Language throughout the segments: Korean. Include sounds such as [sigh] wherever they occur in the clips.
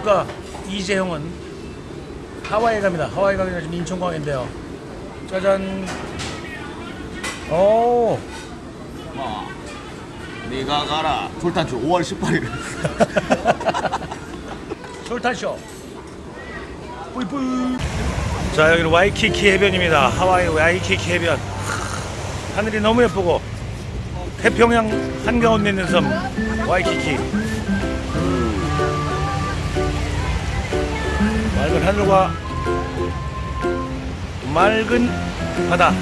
정진욱과 이재형은 하와이에 갑니다. 하와이 가기 전에 지금 인천공항인데요. 짜잔. 오. 마 네가 가라 졸탄주 5월 18일 솔탄쇼. [laughs] 뿌이뿌이. 자 여기는 와이키키 해변입니다. 하와이 와이키키 해변. 하늘이 너무 예쁘고 태평양 한가운데 있는 섬 와이키키. 맑은 하늘과 맑은 바다.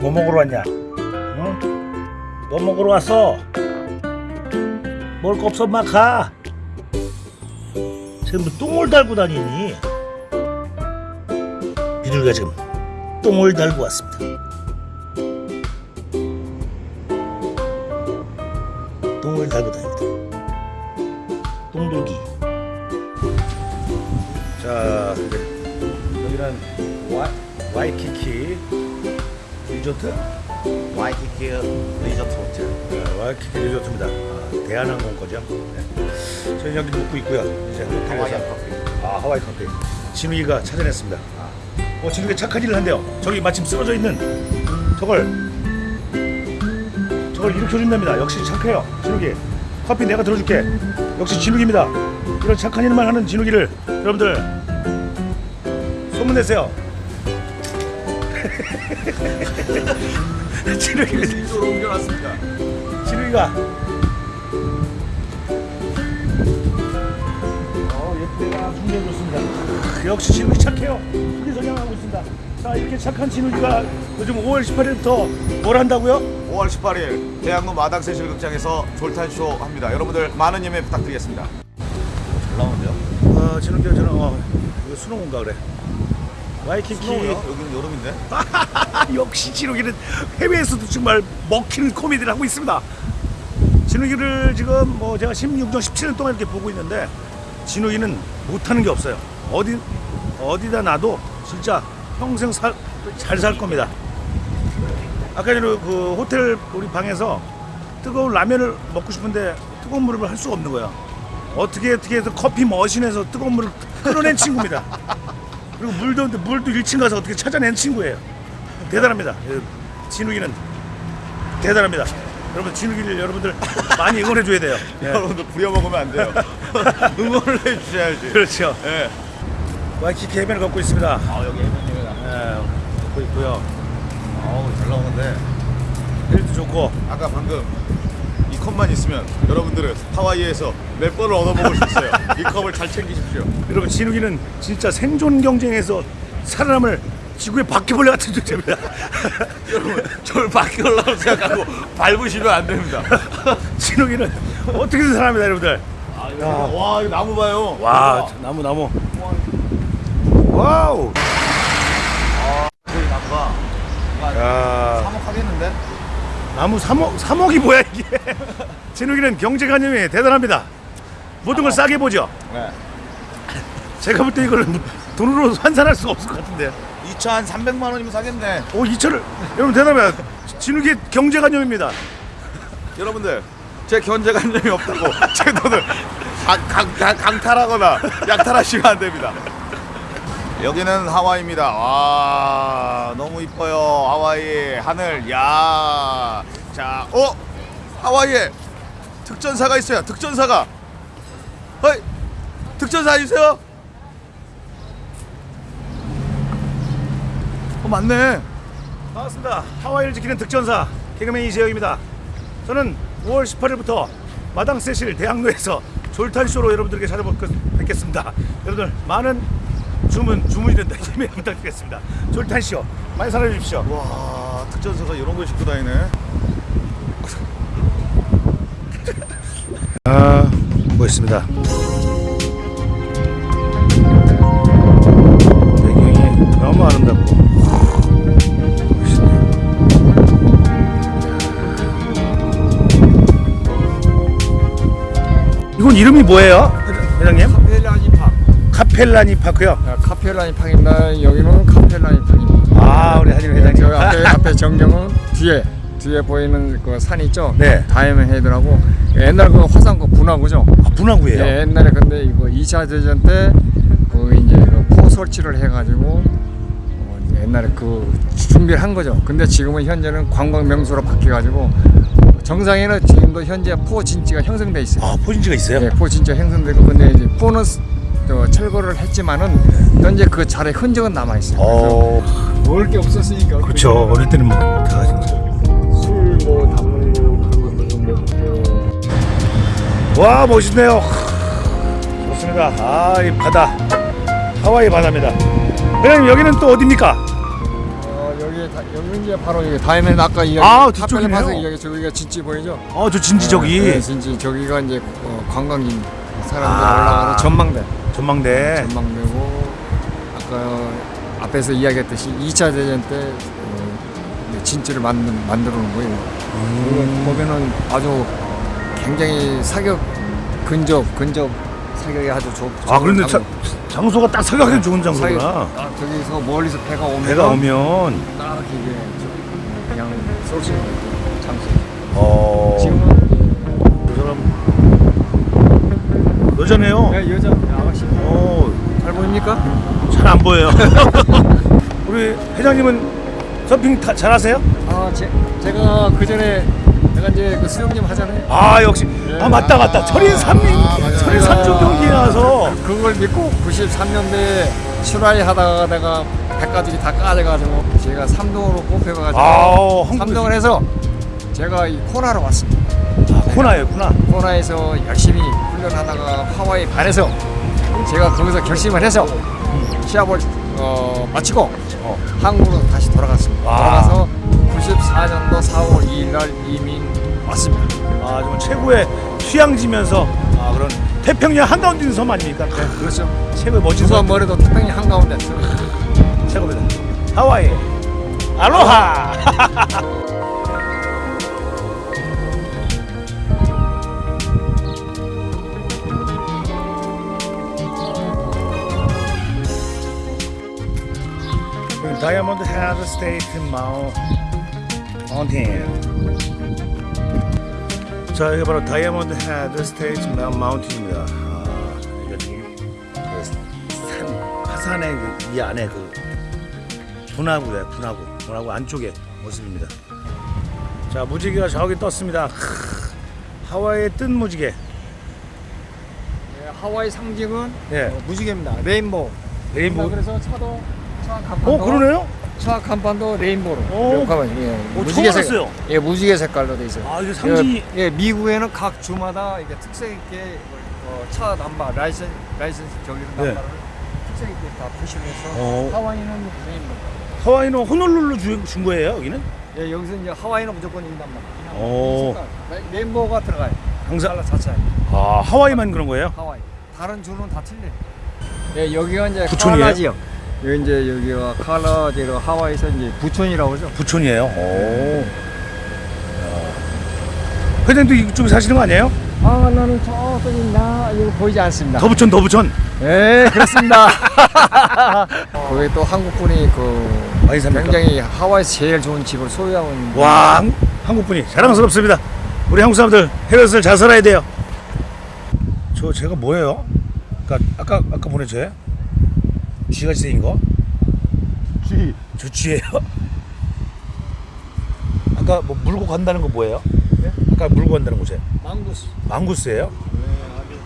뭐 먹으러 왔냐? 응? 뭐 먹으러 왔어? 먹을 거 없어 막 가. 지금 뭐 똥을 달고 다니니? 비둘기가 지금 똥을 달고 왔습니다. 똥돌기. 자, 여기는 와, 와이키키 리조트 와이키키 리조트 호텔 네, 와이키키 리조트입니다. 아, 대한항공 거죠. 네. 저희 여기 묵고 있고요. 이제 호텔에서 커피 아 하와이 커피. 진우이가 찾아냈습니다. 어 진우이가 착한 일을 한대요. 저기 마침 쓰러져 있는 저걸 저걸 일으켜준답니다. 역시 착해요. 진욱이 커피 내가 들어줄게. 역시 진욱입니다. 이런 착한 일만 하는 진욱이를 여러분들 소문내세요. [laughs] 진욱입니다. 이쪽으로 옮겨놨습니다 진우이가 어 역시 진우이 착해요 크게 성장하고 있습니다 자 이렇게 착한 진우이가 요즘 5월 18일부터 뭘 한다고요? 5월 18일 대학로 마당 세실 극장에서 졸탄쇼 합니다 여러분들 많은 예매 부탁드리겠습니다 잘 나오는데요? 어 진우이가 저는 어 이거 수능인가 그래 와이키키? 여기는 여름인데? [laughs] 역시 진욱이는 해외에서도 정말 먹히는 코미디를 하고 있습니다. 진욱이를 지금 뭐 제가 16년, 17년 동안 이렇게 보고 있는데 진욱이는 못하는 게 없어요. 어디 어디다 놔도 진짜 평생 잘살 겁니다. 아까 전에 그 호텔 우리 방에서 뜨거운 라면을 먹고 싶은데 뜨거운 물을 할 수가 없는 거야. 어떻게 어떻게 해서 커피 머신에서 뜨거운 물을 끌어낸 친구입니다. 그리고 물도 물도 1층 가서 어떻게 찾아낸 친구예요. 대단합니다. 예, 진욱이는 대단합니다. 여러분 진욱이를 여러분들 많이 응원해 줘야 돼요. 예. [laughs] 여러분들 부려먹으면 안 돼요 [laughs] 응원을 해 주셔야지 그렇죠. 예. 와이키키 해변을 걷고 있습니다. 아 여기 해변입니다 예, 걷고 있고요. 아우 잘 나오는데 힐도 좋고 아까 방금 이 컵만 있으면 여러분들은 하와이에서 몇 번을 얻어먹을 수 있어요 이 컵을 잘 챙기십시오 여러분 진욱이는 진짜 생존 경쟁에서 살아남을 지구의 바퀴벌레 같은 존재입니다. [laughs] 여러분 저를 바뀌려고 생각하고 밟으시면 안 됩니다 [laughs] 진욱이는 어떻게든 살아납니다, 여러분들. 와 이거 나무 봐요 와, 나무 나무. 와우. 저기 나무가 야. 사목하겠는데? 나무 3억, 3억이 뭐야 이게? [laughs] 진욱이는 경제관념이 대단합니다. 모든 걸 싸게 보죠. 네. 제가 볼 때 이걸 돈으로 환산할 수가 없을 것 같은데. 2차 한 300만 원이면 사겠네. 오 2천을. 여러분 대단합니다. 진욱이 경제관념입니다. 여러분들 제 견제관념이 없다고. [laughs] 제 돈을 강, 강, 강, 강탈하거나 약탈하시면 안 됩니다 여기는 하와이입니다. 와 너무 이뻐요. 하와이 하늘. 야 자 어? 하와이에 특전사가 있어요. 특전사가. 어이 특전사 주세요. 어 맞네. 반갑습니다. 하와이를 지키는 특전사 개그맨 이재영입니다. 저는 5월 18일부터 마당 세실 대학로에서 졸탄쇼로 여러분들에게 찾아뵙겠습니다. 여러분들 많은 주문 주문이 된다. [laughs] 예매 부탁드리겠습니다. 졸탄쇼 많이 사랑해 주십시오. 와 특전사가 이런 걸 싣고 다니네. [laughs] 아 멋있습니다. 배경이 너무 아름답고 이건 이름이 뭐예요? 회장님? 카펠라니 파크요 아, 카펠라니 팍입니다. 여기는 카펠라니 팍입니다. 아저 앞에 앞에 정경은 뒤에 뒤에 보이는 그 산 있죠? 네. 다이아몬드 헤드라고 옛날 그 화산 그 분화구죠. 아, 분화구예요. 예, 옛날에 근데 이거 2차 대전 때 그 이제 그포 설치를 해가지고 어, 옛날에 그 준비를 한 거죠. 근데 지금은 현재는 관광 명소로 바뀌어가지고 정상에는 지금도 현재 포 진지가 형성돼 있어요. 아, 포 진지가 있어요? 예, 포 진지 형성되고 근데 이제 포는 스- 저 철거를 했지만은 현재 그 자리 흔적은 남아 있어요. 어, 먹을 게 없었으니까. 그렇죠. 어릴 때는 뭐 다. 술뭐 담는 거 그런 것도 좀 먹고. 와 멋있네요. 좋습니다. 아 이 바다 하와이 바다입니다. 회장님 여기는 또 어디입니까? 어 여기 다, 여기 이제 바로 여기 다이아몬드 아까 이야기 아, 뒤쪽이네요. 이야기 저기가 진지 보이죠? 어저 진지 저기 네, 진지 저기가 이제 어, 관광인 사람들 아. 올라가는 전망대. 전망대. 전망대고 아까 앞에서 이야기했듯이 2차 대전 때 어, 진지를 만든 만들어 놓은 거예요. 음. 보면은 아주 굉장히 사격 근접 근접 사격이 아주 좋. 아 그런데 좋은 자, 장소가 딱 사격하기 좋은 사격 장소구나. 딱 저기서 멀리서 배가 오면 배가 오면 딱 이게 저- 그냥 쏠수 있는 장소. 어 지금은 여자네요. 예, 여자 아가씨 어잘 잘 보입니까? 안 보여요. [laughs] 우리 회장님은 서핑 타, 잘하세요? 아, 제, 제가 그 전에 내가 이제 그 수영님 하잖아요. 아 역시 아 맞다 맞다 철인 삼인 철인 삼종 경기에 나와서 그걸 믿고 93년도에 출하이 하다가 내가 백가죽이 다 까져가지고 제가 삼동으로 뽑혀가지고 아우, 한국에서- 삼동을 해서 제가 이 코나로 왔습니다. 아, 코나였구나. 코나에서 열심히 훈련하다가 하와이 반에서 제가 거기서 결심을 해서 시합을 어, 마치고 어. 한국으로 다시 돌아갔습니다. 아. 돌아가서 94년도 4월 2일 날 이민 왔습니다. 아 정말 최고의 휴양지면서 아 그런 태평양 한가운데 섬 아닙니까? 네, 그렇죠. 최고의 멋진 누가 섬 뭐래도 태평양 한가운데 최고입니다. 하와이 알로하. [laughs] 다이아몬드 헤드 State Mountain 자 이게 바로 다이아몬드 헤드 State Mountain입니다. 아 이거 지금 그산 화산의 그 이 안에 그 분화구에 분화구. 분화구 안쪽에 모습입니다. 자 무지개가 저기 떴습니다. 크, 하와이의 뜬 무지개. 네, 하와이 상징은 예. 어, 무지개입니다. Rainbow. Rainbow. 그래서 차도 어 그러네요 차 간판도. 오. 이렇게 하면, 예, 오, 무지개 처음 색. 알았어요. 예, 무지개 색깔로 돼 있어요. 아 이게 상징이 예, 예, 미국에는 각 주마다 이게 특색 있게 어, 차 남바 licen license 저기는 네. 남바를 특색 있게 다 표시를 해서 어. 하와이는 rainbow. 하와이는 호놀룰루 주, 준 거예요 여기는 예, 여기서 이제 하와이는 무조건 있단 말. 오. rainbow가 들어가요. 항상 달러 자체. 아 하와이만 그런 거예요 하와이. 다른 주는 다 틀려. 예, 여기가 이제 부촌이에요? 지역. 여기 이제 여기가 칼라 지역 하와이에서 이제 부촌이라고 하죠. 부촌이에요? 오. 회장도 이쪽에 사시는 거 아니에요? 아, 나는 저쪽이 나 이거 보이지 않습니다. 더 부촌 더 부촌? 예, 그렇습니다. [laughs] 거기 또 한국분이 그 많이 삽니까? 굉장히 하와이에서 제일 좋은 집을 소유하고 있는 와 한- 한국분이 자랑스럽습니다. 우리 한국 사람들 해외에서 잘 살아야 돼요. 저 제가 뭐예요? 아까 아까 아까 보내줘요 쥐같이 생긴 거 쥐. 저 쥐예요 [laughs] 아까 뭐 물고 간다는 거 뭐예요 네? 아까 물고 간다는 거죠 망구스. 망구스예요 네,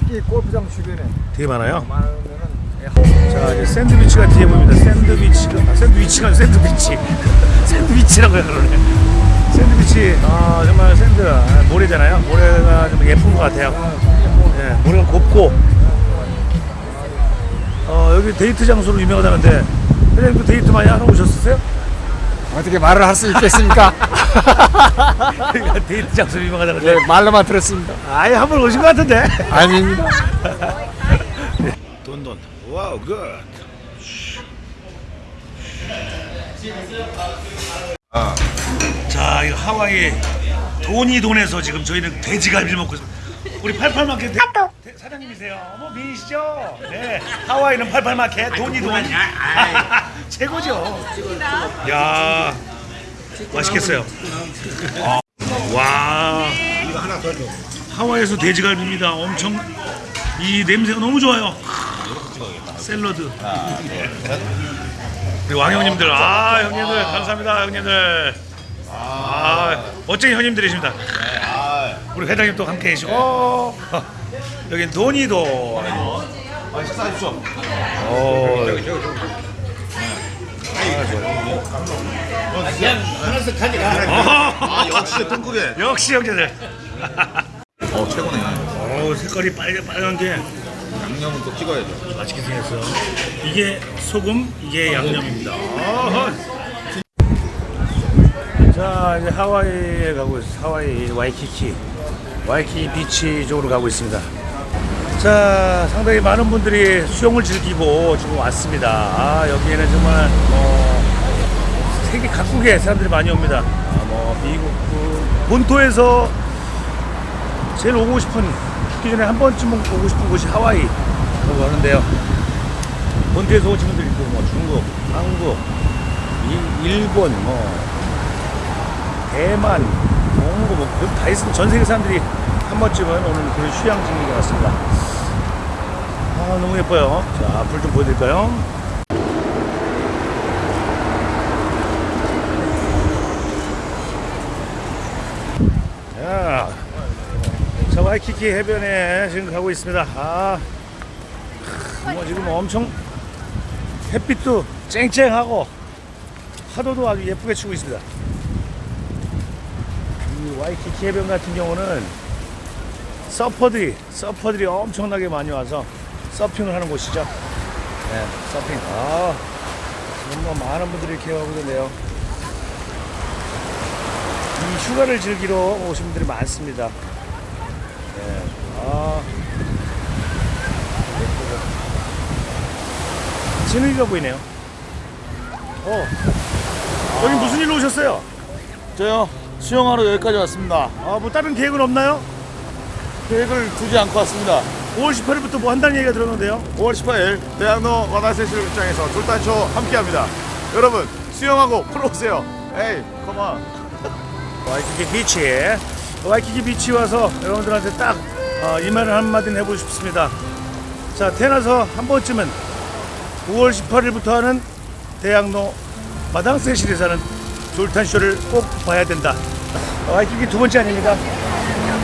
특히 골프장 주변에 되게 많아요 많으면은 예, 하- 자 이제 샌드위치가 뒤에 보입니다. 샌드위치가 아, 샌드위치가 샌드위치 [laughs] 샌드위치라고 그러네. Sand beach 아 정말 sand 아, 모래잖아요. 모래가 좀 예쁜 것 같아요. 예, 모래가 곱고 어 여기 데이트 장소로 유명하다는데 회장님도 데이트 많이 하러 오셨었어요? 어떻게 말을 할 수 있겠습니까? 여기가 [laughs] 데이트 장소로 유명하다는데 예, 말로만 들었습니다. 아예 한 번 오신 것 같은데. 아닙니다. 돈돈 wow good. 자, 이 하와이 돈이 돈에서 지금 저희는 돼지갈비를 먹고 있습니다. 우리 88마켓 대, 대- 사장님이세요. 어머 미인이시죠? 네. 하와이는 88마켓 돈이 돈. [laughs] 최고죠. 야 맛있겠어요. 아, 와. 하와이에서 돼지갈비입니다. 엄청 이 냄새가 너무 좋아요. 샐러드. 우리 왕 형님들, 아 형님들 감사합니다 형님들. 아 멋진 형님들이십니다. 우리 회장님 또 함께 계시고 여긴 돈이도. 아, 식사하십시오. 어, 아, 역시 뚱크게. 역시 형제들. 어, 최고네. 어 색깔이 빨개 빨간 게 양념은 또 찍어야죠. 맛있게 생겼어요. 이게 소금, 이게 양념입니다. 자 이제 하와이에 가고 있어요. 하와이 와이키키 와이키키 비치 쪽으로 가고 있습니다. 자 상당히 많은 분들이 수영을 즐기고 지금 왔습니다. 아 여기에는 정말 뭐 세계 각국의 사람들이 많이 옵니다. 아, 뭐 미국 그 본토에서 제일 오고 싶은 죽기 전에 한 번쯤 오고 싶은 곳이 하와이라고 하는데요. 본토에서 오신 분들 있고 뭐 중국, 한국, 일, 일본, 뭐 대만, 몽고 뭐다 있으면 전 세계 사람들이 한 번쯤은 오는 그런 휴양지인 것 같습니다. 아 너무 예뻐요. 자, 불좀 보여드릴까요? 자, 자 와이키키 해변에 지금 가고 있습니다. 아, 뭐 지금 엄청 햇빛도 쨍쨍하고 파도도 아주 예쁘게 치고 있습니다. 이 와이키키 해변 같은 경우는 서퍼들이 서퍼들이 엄청나게 많이 와서 서핑을 하는 곳이죠. 네, 서핑. 아, 뭐 많은 분들이 오고 있는데요. 이 휴가를 즐기러 오신 분들이 많습니다. 네, 아. 진흙이가 보이네요. 어, 여기 무슨 일로 오셨어요? 저요, 수영하러 여기까지 왔습니다. 아, 뭐 다른 계획은 없나요? 계획을 두지 않고 왔습니다. 5월 18일부터 뭐 한다는 얘기가 들었는데요. 5월 18일 대학로 와나세실 극장에서 졸단쇼 함께합니다. 여러분 수영하고 풀어 오세요. 에이, come on. [laughs] 와이키키 비치에 와이키키 비치 와서 여러분들한테 딱 어, 이 말을 한마디는 해보고 싶습니다. 자 태어나서 한 번쯤은 5월 18일부터 하는 대학로 마당세실에서 하는 졸탄쇼를 꼭 봐야 된다. 와이키키 두 번째 아닙니까?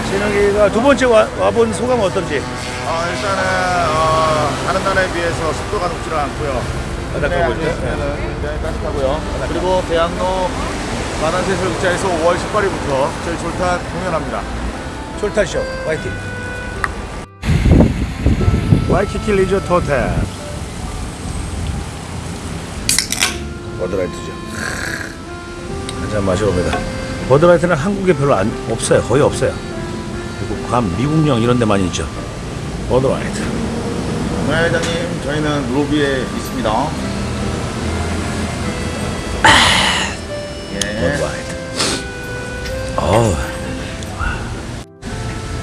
진혁이가 두 번째 와, 와본 소감 어떤지? 어, 일단은 어, 다른 나라에 비해서 습도가 높지는 않고요. 바닷가 보죠. 는 굉장히 따뜻하고요. 그리고 대학로 만안세실극장에서 5월 18일부터 저희 졸탄 공연합니다. 졸탄쇼 와이키키 와이키키 리조트 호텔 버드라이트죠 한잔 마셔봅니다. 버드라이트는 한국에 별로 안, 없어요. 거의 없어요. 그리고 괌 미국령 이런 데만 있죠. 버드라이트. 네, 회장님, 저희는 로비에 있습니다. 예. 버드라이트. 어우.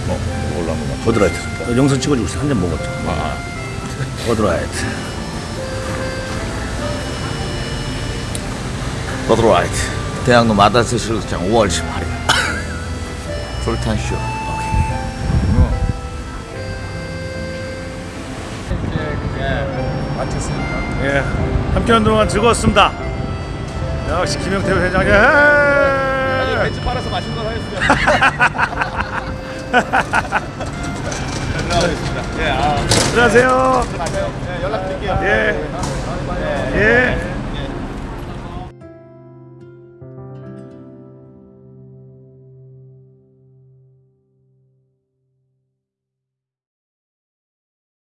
뭐, 이걸로 한번. 버드라이트. 어, 영상 찍어주고 있어. 한잔 먹었죠 아, 버드라이트. 버드라이트. 대학로 마다세실극장 5월 18일. 졸탄쇼. 마쳤으니까. 예, 함께한 동안 즐거웠습니다 역시 김영태 회장님 예. 벤츠 팔아서 맛있는 걸 하겠습니다. 연락하겠습니다. [laughs] 예, 아, 안녕하세요 가세요. 예, 연락드릴게요. 예. 예. 예.